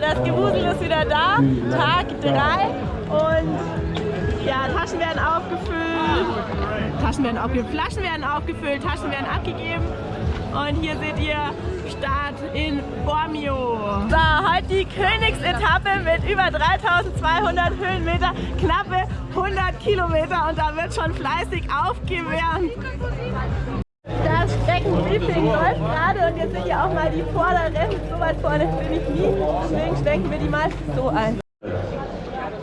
Das Gewusel ist wieder da, Tag 3 und ja, Taschen werden aufgefüllt, Taschen werden aufgefüllt, Flaschen werden aufgefüllt, Taschen werden abgegeben. Und hier seht ihr Start in Bormio. So, heute die Königsetappe mit über 3200 Höhenmeter, knappe 100 Kilometer. Und da wird schon fleißig aufgewärmt. Streckenbriefing läuft gerade und jetzt seht ihr auch mal die Vorderrennen. So weit vorne bin ich nie, deswegen stecken wir die mal so ein.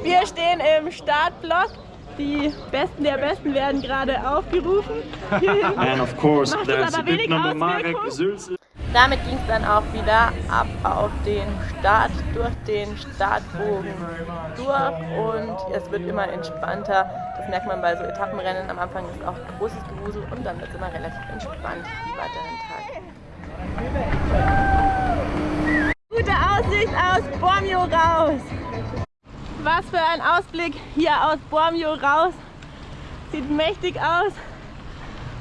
Wir stehen im Startblock. Die Besten der Besten werden gerade aufgerufen. And of course, there's das a aber bit number Marek Auswirkung. Damit ging es dann auch wieder ab auf den Start, durch den Startbogen durch und es wird immer entspannter. Das merkt man bei so Etappenrennen. Am Anfang ist auch großes Gewusel und dann wird es immer relativ entspannt die weiteren Tage. Gute Aussicht aus Bormio raus. Was für ein Ausblick hier aus Bormio raus. Sieht mächtig aus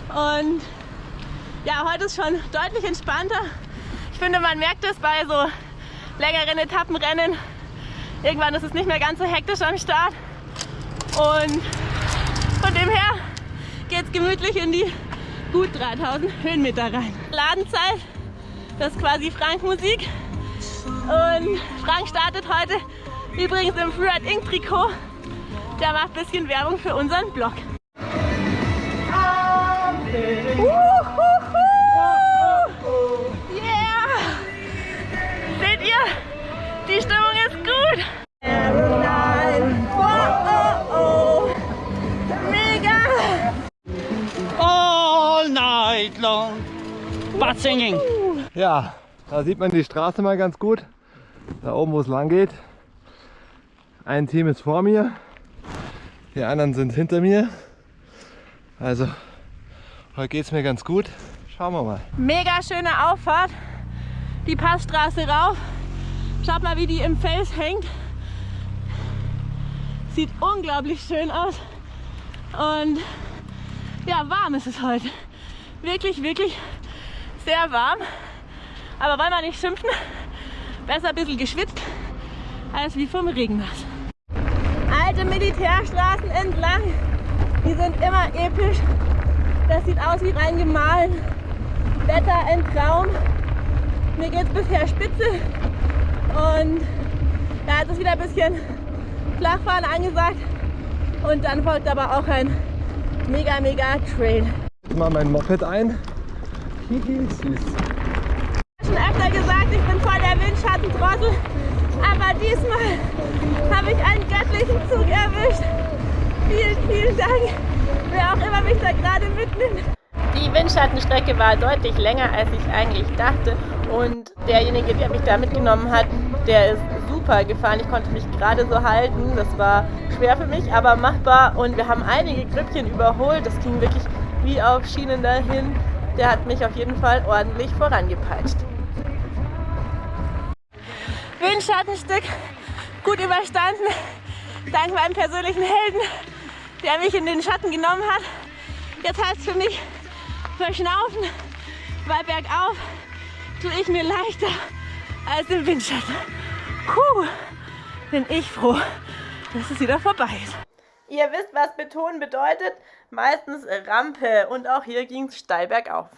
und ja, heute ist schon deutlich entspannter. Ich finde, man merkt es bei so längeren Etappenrennen. Irgendwann ist es nicht mehr ganz so hektisch am Start. Und von dem her geht es gemütlich in die gut 3000 Höhenmeter rein. Ladenzeit, das ist quasi Frank Musik. Und Frank startet heute übrigens im Freeride Ink Trikot. Der macht ein bisschen Werbung für unseren Blog. Uhuhu. Long. Butt singing. Ja, da sieht man die Straße mal ganz gut. Da oben, wo es lang geht. Ein Team ist vor mir, die anderen sind hinter mir. Also, heute geht es mir ganz gut. Schauen wir mal. Mega schöne Auffahrt. Die Passstraße rauf. Schaut mal, wie die im Fels hängt. Sieht unglaublich schön aus. Und ja, warm ist es heute. Wirklich, wirklich sehr warm. Aber wollen wir nicht schimpfen? Besser ein bisschen geschwitzt als wie vom Regennass. Alte Militärstraßen entlang. Die sind immer episch. Das sieht aus wie rein gemahlen. Wetter ein Traum. Mir geht es bisher spitze. Und da ist es wieder ein bisschen Flachfahren angesagt. Und dann folgt aber auch ein mega, mega Trail. Mal mein Moped ein. Hihi, süß. schon öfter gesagt, ich bin voll der Windschattentrottel. Aber diesmal habe ich einen göttlichen Zug erwischt. Vielen, vielen Dank, wer auch immer mich da gerade mitnimmt. Die Windschattenstrecke war deutlich länger, als ich eigentlich dachte. Und derjenige, der mich da mitgenommen hat, der ist super gefahren. Ich konnte mich gerade so halten. Das war schwer für mich, aber machbar. Und wir haben einige Grüppchen überholt. Das ging wirklich wie auf Schienen dahin. Der hat mich auf jeden Fall ordentlich vorangepeitscht. Windschattenstück gut überstanden. Dank meinem persönlichen Helden, der mich in den Schatten genommen hat. Jetzt heißt es für mich verschnaufen, weil bergauf tue ich mir leichter als im Windschatten. Puh, bin ich froh, dass es wieder vorbei ist. Ihr wisst, was betonen bedeutet. Meistens Rampe und auch hier ging es steil bergauf.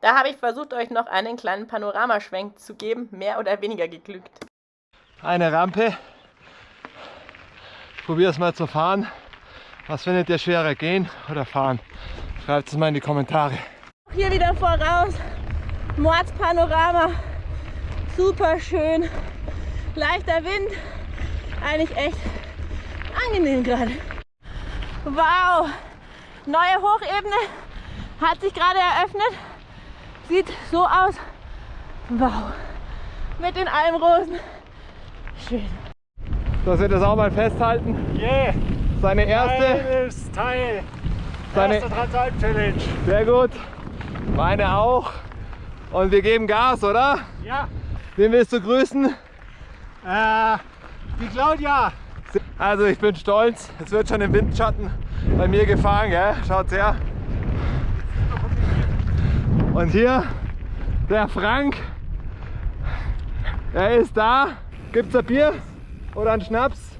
Da habe ich versucht, euch noch einen kleinen Panoramaschwenk zu geben, mehr oder weniger geglückt. Eine Rampe. Probier es mal zu fahren. Was findet ihr schwerer, gehen oder fahren? Schreibt es mal in die Kommentare. Hier wieder voraus. Mordspanorama. Super schön. Leichter Wind. Eigentlich echt angenehm gerade. Wow. Neue Hochebene hat sich gerade eröffnet. Sieht so aus. Wow. Mit den Almrosen. Schön. Dass wir das auch mal festhalten. Yeah. Seine erste. Teil. Seine, Erste Transalp-Challenge. sehr gut. Meine auch. Und wir geben Gas, oder? Ja. Wen willst du grüßen? Äh, die Claudia. Also ich bin stolz. Es wird schon im Windschatten bei mir gefahren, gell? Schaut's her. Und hier der Frank. Er ist da. Gibt's ein Bier oder einen Schnaps?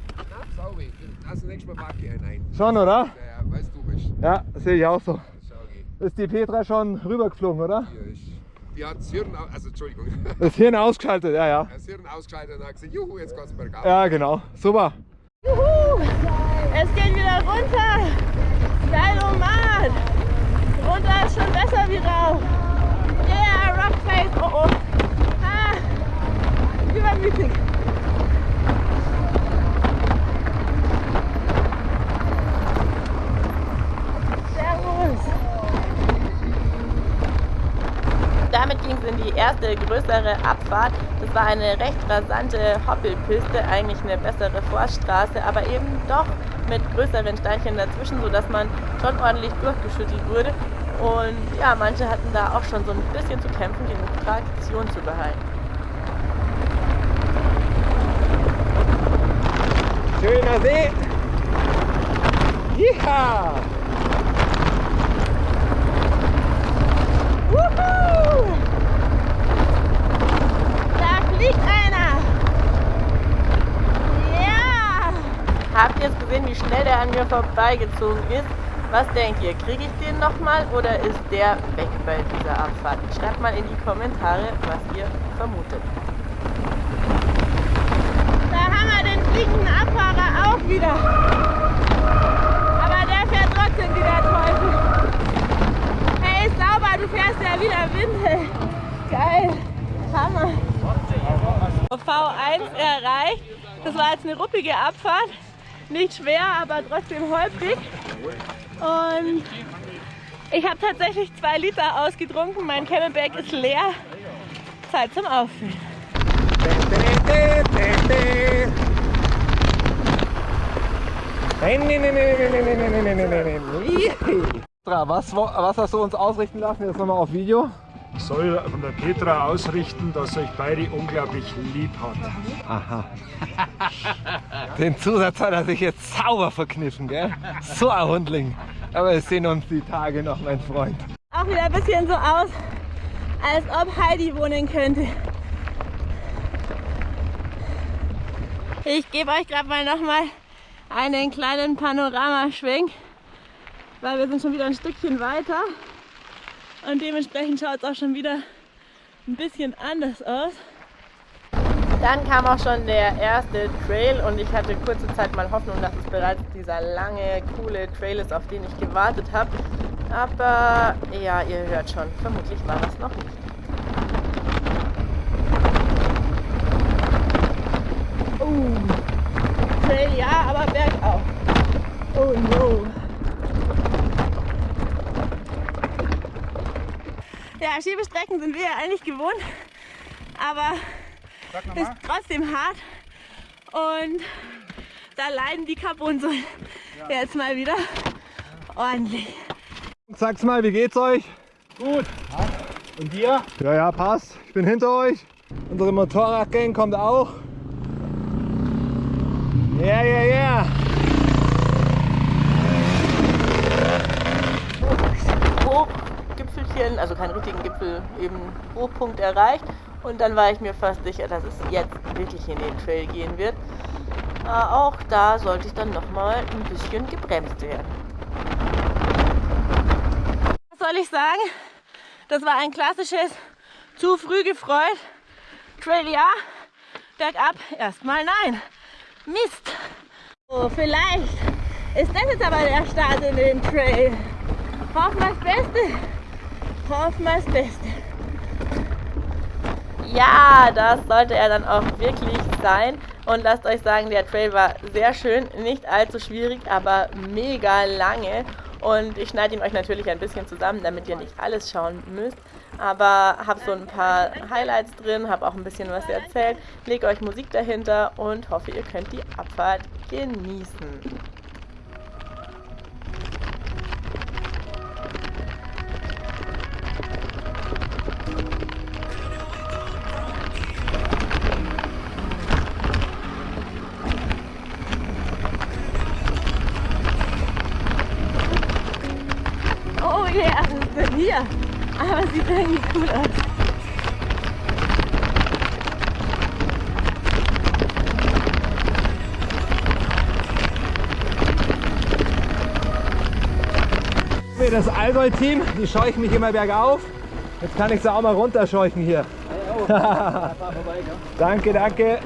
Schau ich. Also nächstes Mal mag ich einen ein. Schon, oder? Ja, ja, weißt du bist. Ja, sehe ich auch so. Ich. Ist die Petra schon rübergeflogen, oder? Hier ist. Die hat das Hirn, also Entschuldigung, Das Hirn ausgeschaltet, ja, ja. das Hirn ausgeschaltet und hat gesagt, juhu, jetzt geht's bergauf. Ja, genau. Super. Juhu! Es geht wieder runter. Geilomat. Runter ist schon besser wie rauf. Yeah, Rockface. Oh oh. Ah, übermütig. Servus. Damit ging es in die erste größere Abfahrt. Das war eine recht rasante Hoppelpiste, eigentlich eine bessere Forststraße, aber eben doch mit größeren Steinchen dazwischen, sodass man schon ordentlich durchgeschüttelt wurde. Und ja, manche hatten da auch schon so ein bisschen zu kämpfen, die Traktion zu behalten. Schöner See. Ja. Wuhu! Da fliegt einer! Ja! Habt ihr jetzt gesehen, wie schnell der an mir vorbeigezogen ist? Was denkt ihr? Kriege ich den nochmal oder ist der weg bei dieser Abfahrt? Schreibt mal in die Kommentare, was ihr vermutet. Da haben wir den fliegenden Abfahrer auch wieder. Aber der fährt trotzdem wie der Teufel. Hey, sauber, du fährst ja wieder Windel. Geil. Hammer. V1 erreicht. Das war jetzt eine ruppige Abfahrt. Nicht schwer, aber trotzdem holprig. Und ich habe tatsächlich zwei Liter ausgetrunken. Mein Camelback ist leer. Zeit zum Auffüllen. Was, was hast du uns ausrichten lassen? Jetzt nochmal auf Video. Ich soll von der Petra ausrichten, dass euch beide unglaublich lieb hat. Aha. Den Zusatz hat er sich jetzt sauber verkniffen, gell? So ein Hundling. Aber wir sehen uns die Tage noch, mein Freund. Auch wieder ein bisschen so aus, als ob Heidi wohnen könnte. Ich gebe euch gerade mal nochmal einen kleinen Panoramaschwenk, weil wir sind schon wieder ein Stückchen weiter und dementsprechend schaut es auch schon wieder ein bisschen anders aus. Dann kam auch schon der erste Trail und ich hatte kurze Zeit mal Hoffnung, dass es bereits dieser lange, coole Trail ist, auf den ich gewartet habe. Aber ja, ihr hört schon, vermutlich war das noch nicht. Oh, Trail ja, aber bergauf. Oh no. Ja, Schiebestrecken sind wir ja eigentlich gewohnt, aber ist trotzdem hart und da leiden die Carbonsäulen jetzt mal wieder ordentlich. Sag's mal, wie geht's euch? Gut. Und dir? Ja, ja, passt. Ich bin hinter euch. Unsere Motorradgang kommt auch. Ja, ja, ja. Hochgipfelchen, also keinen richtigen Gipfel, eben Hochpunkt erreicht. Und dann war ich mir fast sicher, dass es jetzt wirklich in den Trail gehen wird. Äh, auch da sollte ich dann nochmal ein bisschen gebremst werden. Was soll ich sagen? Das war ein klassisches zu früh gefreut. Trail ja, bergab erstmal nein. Mist. Oh, vielleicht ist das jetzt aber der Start in den Trail. Hoffen wir das Beste. Das Beste. Ja, das sollte er dann auch wirklich sein. Und lasst euch sagen, der Trail war sehr schön, nicht allzu schwierig, aber mega lange. Und ich schneide ihn euch natürlich ein bisschen zusammen, damit ihr nicht alles schauen müsst. Aber habe so ein paar Highlights drin, habe auch ein bisschen was erzählt, lege euch Musik dahinter und hoffe, ihr könnt die Abfahrt genießen. Okay, also ist denn hier? Aber sieht irgendwie cool aus. Das Allgäu-Team, die scheuchen mich immer bergauf. Jetzt kann ich sie auch mal runterscheuchen hier. Danke, danke.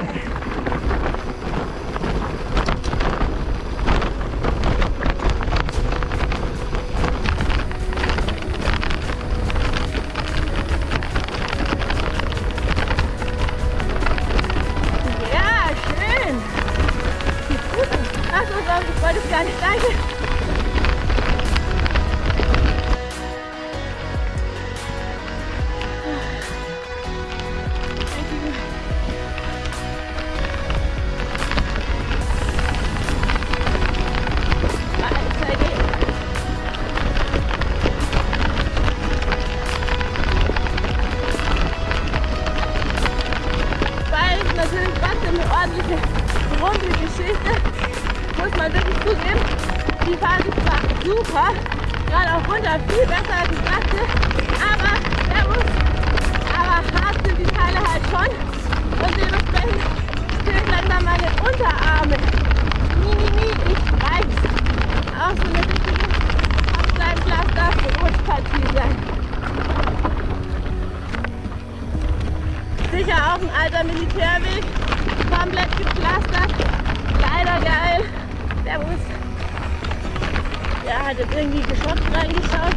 Jetzt irgendwie geschockt reingeschaut.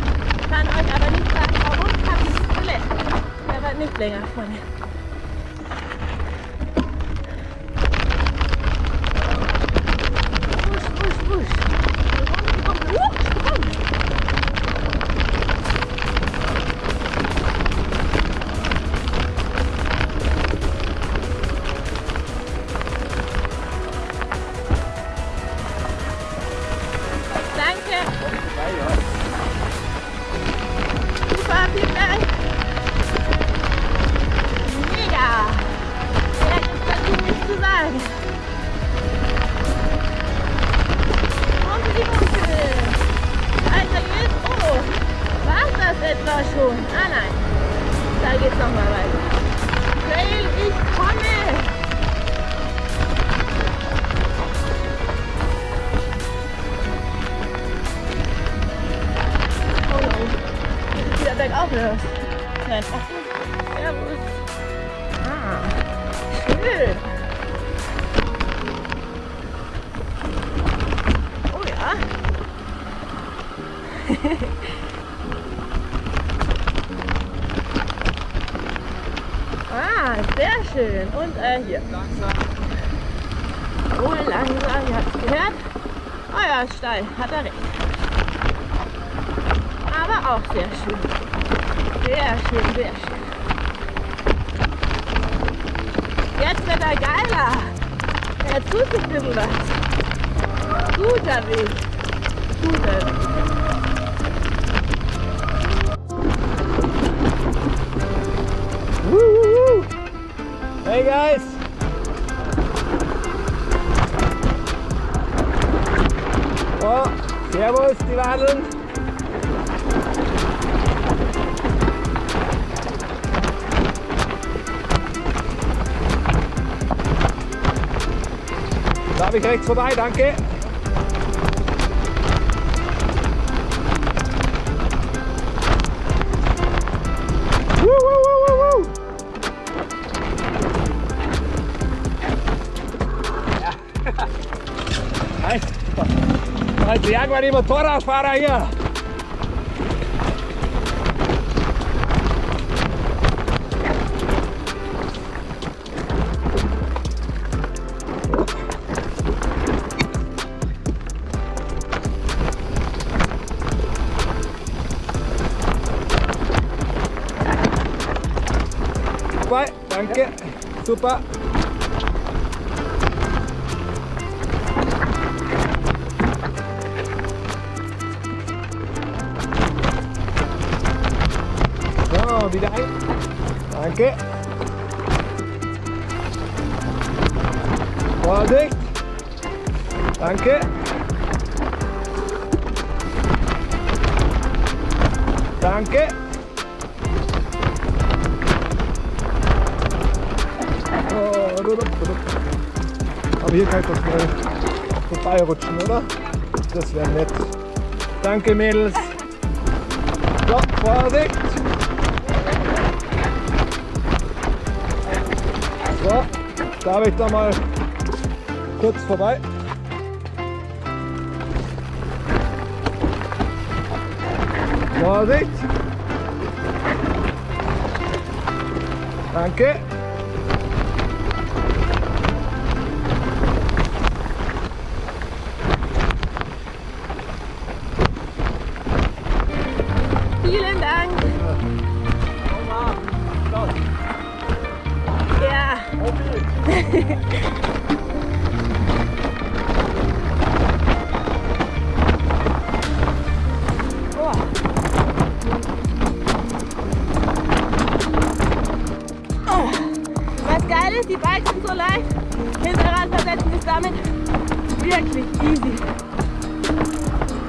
Kann euch aber nicht sagen, warum. Hab ich gelernt. Der war nicht länger vorne. Äh, hier. Oh, langsam, ihr habt es gehört. Oh ja, steil, hat er recht. Aber auch sehr schön. Sehr schön, sehr schön. Jetzt wird er geiler. Jetzt tut sich ein. Guter Weg. Guter Weg. Guys! Oh, servus, die Wadeln. Darf ich rechts vorbei, danke. Halt jagen wir die Motorradfahrer hier. Vorbei, danke, super. Wieder ein. Danke. Vorsicht. Danke. Danke. Oh. Aber hier kann ich doch schnell vorbeirutschen, oder? Das wäre nett. Danke, Mädels. So, Vorsicht! Darf ich da mal kurz vorbei? Vorsicht! Danke!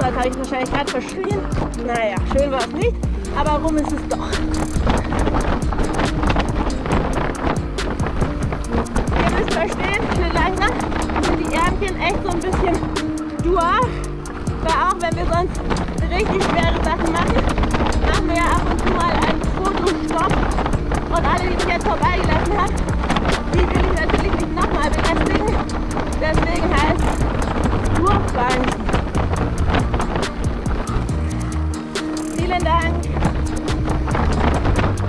Das habe ich wahrscheinlich gerade verschrien. Naja, schön war es nicht, aber rum ist es doch. Ihr müsst verstehen, für langsam sind die Ärmchen echt so ein bisschen durch. Weil auch wenn wir sonst richtig schwere Sachen machen, machen wir ja ab und zu mal einen Fotostopp. Und alle, die ich jetzt vorbeigelassen habe, die will ich natürlich nicht nochmal belästigen. Deswegen heißt es Vielen Dank.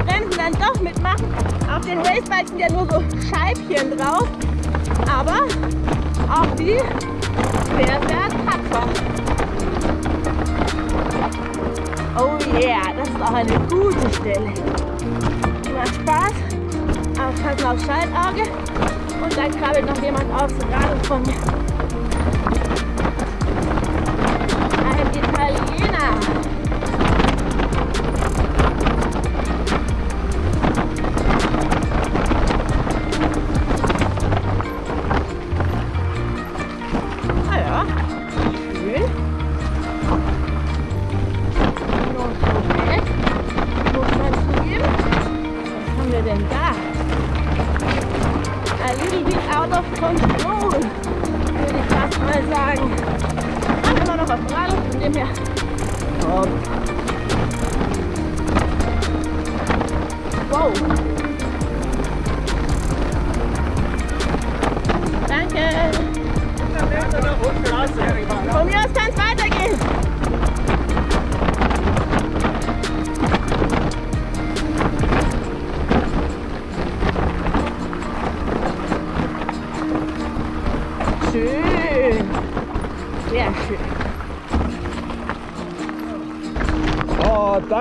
Bremsen dann doch mitmachen. Auf den Racebikes sind ja nur so Scheibchen drauf. Aber auch die sehr, sehr tapfer. Oh yeah, das ist auch eine gute Stelle. Macht Spaß. Aufpassen aufs Schaltauge. Und dann krabbelt noch jemand aufs Rad von mir. Ein Italiener.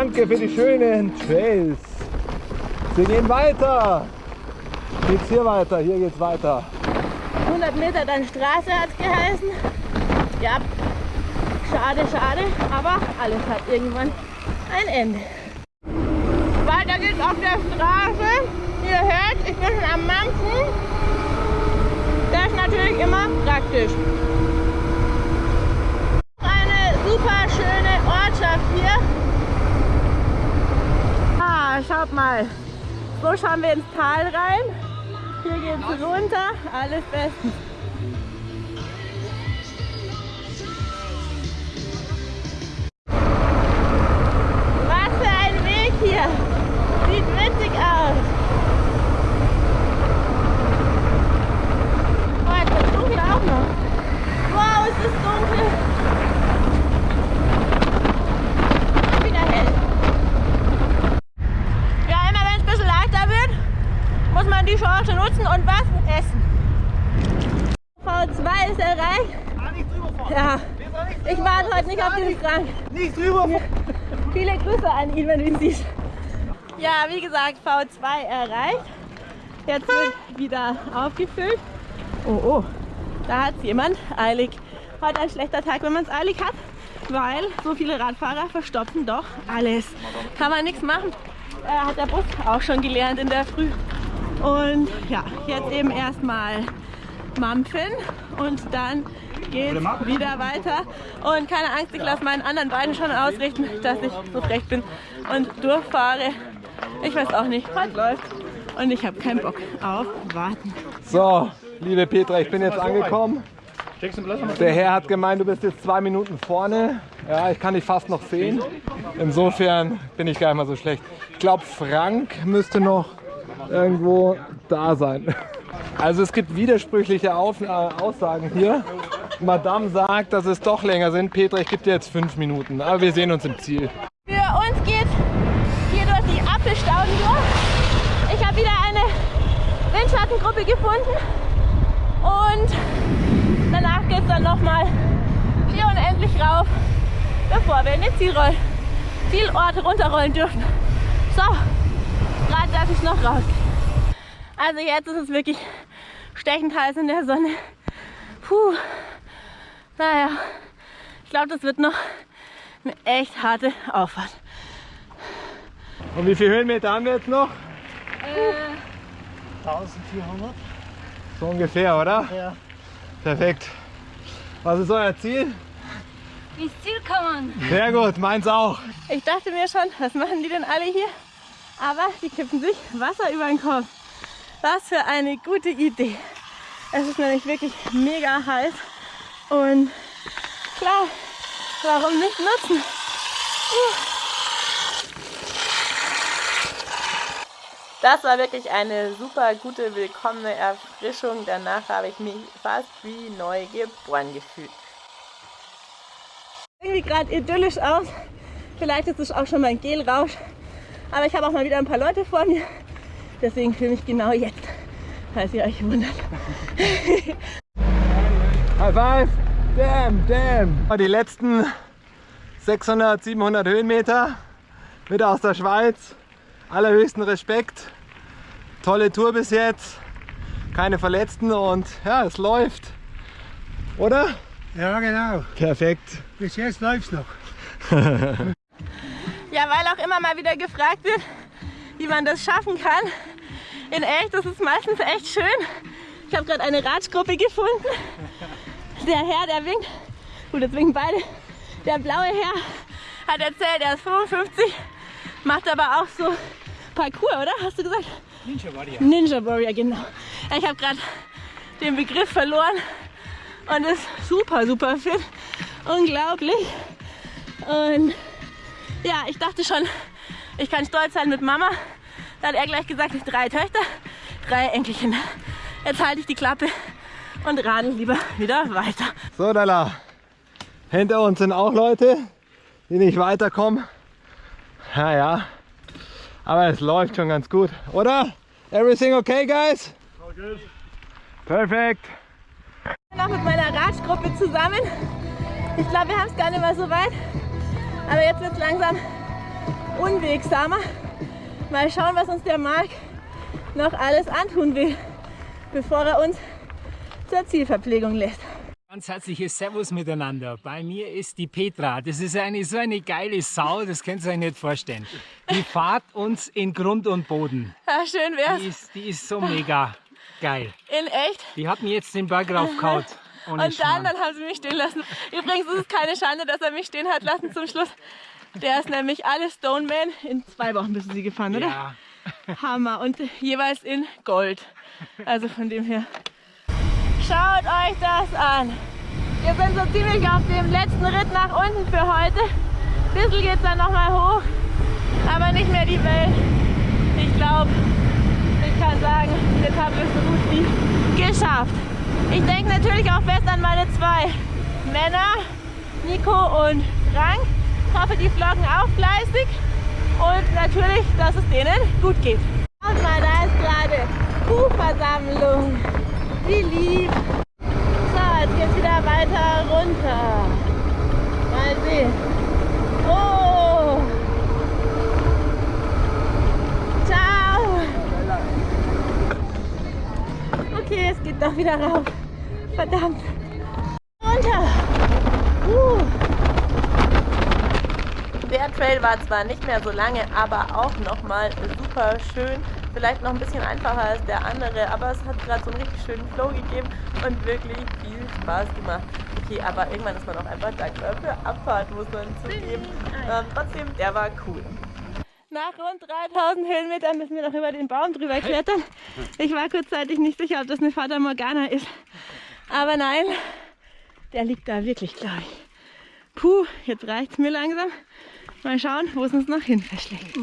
Danke für die schönen Trails. Wir gehen weiter. Geht's hier weiter? Hier geht's weiter. 100 Meter dann Straße hat geheißen. Ja, schade, schade, aber alles hat irgendwann ein Ende. Weiter geht's auf der Straße. Ihr hört, ich bin schon am Mampfen. Das ist natürlich immer praktisch. Eine super schöne Ortschaft hier. Ah, schaut mal. So schauen wir ins Tal rein. Hier geht's runter, alles bestens. Ihn, wenn du ihn siehst. Ja, wie gesagt, V2 erreicht. Jetzt wird wieder aufgefüllt. Oh, oh, da hat jemand eilig. Heute ein schlechter Tag, wenn man es eilig hat, weil so viele Radfahrer verstopfen doch alles. Kann man nichts machen. Äh, hat der Bus auch schon gelernt in der Früh. Und ja, jetzt eben erstmal mampfen und dann geht wieder weiter. Und keine Angst, ich lasse meinen anderen beiden schon ausrichten, dass ich so frech bin und durchfahre. Ich weiß auch nicht, was läuft. Und ich habe keinen Bock auf Warten. So, liebe Petra, ich bin jetzt angekommen. Der Herr hat gemeint, du bist jetzt zwei Minuten vorne. Ja, ich kann dich fast noch sehen. Insofern bin ich gar nicht mal so schlecht. Ich glaube, Frank müsste noch irgendwo da sein. Also es gibt widersprüchliche Aussagen hier. Madame sagt, dass es doch länger sind. Petra, ich gebe dir jetzt fünf Minuten, aber wir sehen uns im Ziel. Für uns geht hier durch die Apfelstauden. Ich habe wieder eine Windschattengruppe gefunden und danach geht es dann nochmal hier unendlich rauf, bevor wir in den Zielroll Zielort runterrollen dürfen. So, gerade darf ich noch raus. Also jetzt ist es wirklich stechend heiß in der Sonne. Puh, naja, ich glaube, das wird noch eine echt harte Auffahrt. Und wie viele Höhenmeter haben wir jetzt noch? 1400. So ungefähr, oder? Ja. Perfekt. Was ist euer Ziel? Ins Ziel kommen. Sehr gut, meins auch. Ich dachte mir schon, was machen die denn alle hier? Aber die kippen sich Wasser über den Kopf. Was für eine gute Idee. Es ist nämlich wirklich mega heiß. Und klar, warum nicht nutzen? Das war wirklich eine super gute, willkommene Erfrischung. Danach habe ich mich fast wie neu geboren gefühlt. Irgendwie gerade idyllisch aus. Vielleicht ist es auch schon mein Gelrausch. Aber ich habe auch mal wieder ein paar Leute vor mir. Deswegen filme ich genau jetzt, falls ihr euch wundert. High five! Damn, damn! Die letzten 600, 700 Höhenmeter mit aus der Schweiz. Allerhöchsten Respekt. Tolle Tour bis jetzt. Keine Verletzten und ja, es läuft. Oder? Ja, genau. Perfekt. Bis jetzt läuft's noch. Ja, weil auch immer mal wieder gefragt wird, wie man das schaffen kann. In echt, das ist meistens echt schön. Ich habe gerade eine Ratschgruppe gefunden. Der Herr, der winkt. Gut, jetzt winken beide. Der blaue Herr hat erzählt, er ist 55, macht aber auch so Parkour, oder? Hast du gesagt? Ninja Warrior. Ninja Warrior, genau. Ich habe gerade den Begriff verloren und ist super, super fit. Unglaublich. Und ja, ich dachte schon, ich kann stolz sein mit Mama. Da hat er gleich gesagt, drei Töchter, drei Enkelkinder. Jetzt halte ich die Klappe und radel lieber wieder weiter. So, Dalla. Hinter uns sind auch Leute, die nicht weiterkommen. Naja, aber es läuft schon ganz gut, oder? Everything okay, guys? Perfekt. Noch mit meiner Radgruppe zusammen. Ich glaube, wir haben es gar nicht mehr so weit. Aber jetzt wird es langsam unwegsamer. Mal schauen, was uns der Marc noch alles antun will, bevor er uns zur Zielverpflegung lässt. Ganz herzliches Servus miteinander. Bei mir ist die Petra. Das ist eine so eine geile Sau, das könnt ihr euch nicht vorstellen. Die fahrt uns in Grund und Boden. Ja, schön wär's. Die ist, die ist so mega geil. In echt. Die hat mir jetzt den Berg raufgehauen. Ohne Und dann, Schmarrn. dann haben sie mich stehen lassen. Übrigens ist es keine Schande, dass er mich stehen hat lassen zum Schluss. Der ist nämlich alle Stoneman. In zwei Wochen bist du sie gefahren, oder? Ja, Hammer. Und jeweils in Gold. Also von dem her. Schaut euch das an. Wir sind so ziemlich auf dem letzten Ritt nach unten für heute. Ein bisschen geht es dann nochmal hoch. Aber nicht mehr die Welt. Ich glaube, ich kann sagen, jetzt haben wir es so gut wie geschafft. Ich denke natürlich auch fest an meine zwei Männer, Nico und Frank. Ich hoffe, die vloggen auch fleißig und natürlich, dass es denen gut geht. Schaut mal, da ist gerade Kuhversammlung. Wie lieb. So, jetzt geht's wieder weiter runter. Mal sehen. Oh. Ciao. Okay, es geht doch wieder rauf. Verdammt. Runter. Uh. Der Trail war zwar nicht mehr so lange, aber auch nochmal super schön. Vielleicht noch ein bisschen einfacher als der andere, aber es hat gerade so einen richtig schönen Flow gegeben und wirklich viel Spaß gemacht. Okay, aber irgendwann ist man auch einfach dankbar für Abfahrt, muss man zugeben. Ähm, trotzdem, der war cool. Nach rund 3000 Höhenmetern müssen wir noch über den Baum drüber klettern. Ich war kurzzeitig nicht sicher, ob das eine Fata Morgana ist. Aber nein, Der liegt da wirklich, glaube ich. Puh, jetzt reicht's mir langsam. Mal schauen, wo es uns noch hin verschlägt.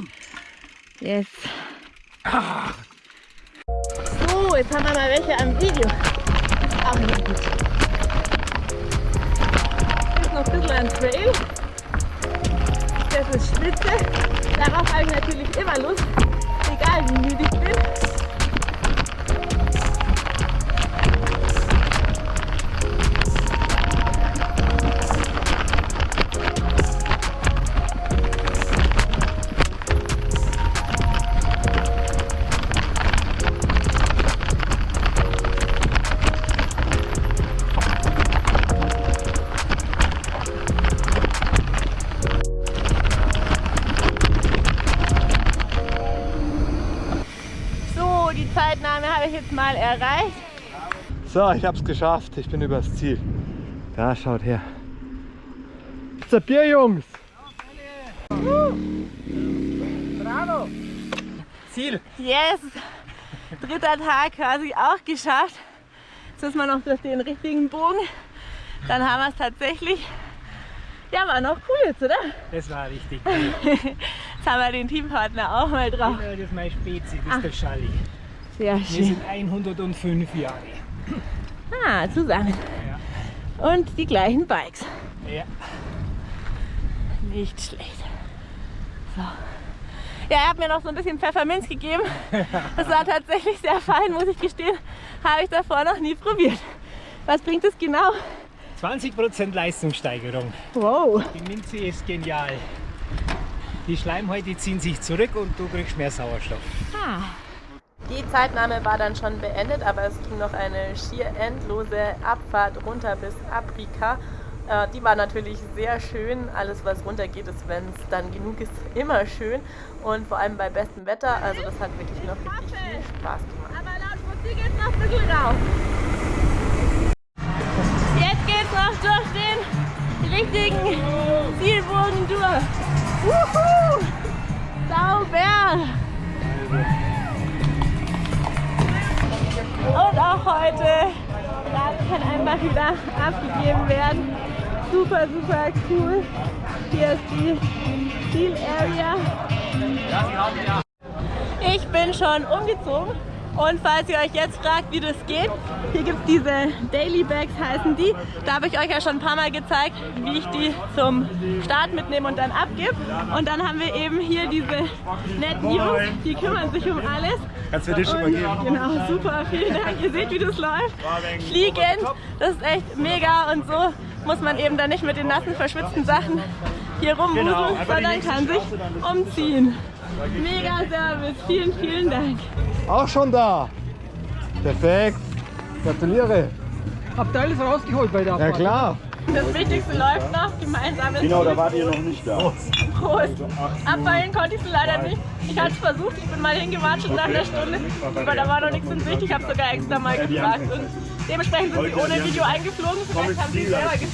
Yes. So, jetzt haben wir mal welche am Video. Auch nicht gut. Ist noch ein bisschen ein Trail. Das ist Spitze. Darauf habe ich natürlich immer Lust, egal wie müde ich bin. Zeitnahme habe ich jetzt mal erreicht. So, ich hab's geschafft. Ich bin übers Ziel. Da, schaut her. Gibt's ein Bier, Jungs? Ziel. Yes! Dritter Tag quasi auch geschafft. Jetzt müssen wir noch durch den richtigen Bogen. Dann haben wir es tatsächlich. Ja, war noch cool jetzt, oder? Das war richtig cool. Jetzt haben wir den Teampartner auch mal drauf. Das ist mein Spezi, das ist der Schalli. Sehr Wir schön. sind 105 Jahre. Ah, zusammen. Und die gleichen Bikes. Ja. Nicht schlecht. So. Ja, er hat mir noch so ein bisschen Pfefferminz gegeben. Das war tatsächlich sehr fein, muss ich gestehen. Habe ich davor noch nie probiert. Was bringt es genau? 20% Leistungssteigerung. Wow. Die Minze ist genial. Die Schleimhäute ziehen sich zurück und du kriegst mehr Sauerstoff. Die Zeitnahme war dann schon beendet, aber es ging noch eine schier endlose Abfahrt runter bis Afrika. Äh, Die war natürlich sehr schön. Alles, was runter geht, ist, wenn es dann genug ist, immer schön. Und vor allem bei bestem Wetter. Also das hat wirklich noch richtig viel Spaß gemacht. Aber laut Musik geht's noch ein bisschen rauf. Jetzt geht's noch durch den richtigen Zielbogen durch. Wuhu! Sauber! Und auch heute kann einfach wieder abgegeben werden. Super, super cool. Hier ist die Zielarea. Ich bin schon umgezogen und falls ihr euch jetzt fragt, wie das geht, hier gibt es diese Daily Bags heißen die. Da habe ich euch ja schon ein paar Mal gezeigt, wie ich die zum Start mitnehme und dann abgebe. Und dann haben wir eben hier diese netten Jungs, die kümmern sich um alles. Kannst du dir schon mal geben? Genau, super, vielen Dank. Ihr seht, wie das läuft. Fliegend, das ist echt mega und so muss man eben dann nicht mit den nassen, verschwitzten Sachen hier rumwuseln, Genau, sondern kann sich umziehen. Mega Service, vielen, vielen Dank. Auch schon da. Perfekt. Gratuliere. Habt ihr alles rausgeholt bei der Ja klar. Das Wichtigste läuft noch, gemeinsames Genau, da wart ihr noch nicht da. Prost. Abfallen konnte ich es leider nicht. Ich hatte es versucht, ich bin mal hingewatscht nach einer Stunde, aber da war noch nichts in Sicht. Ich habe sogar extra mal gefragt und dementsprechend sind sie ohne Video eingeflogen. Vielleicht haben sie es selber gefilmt.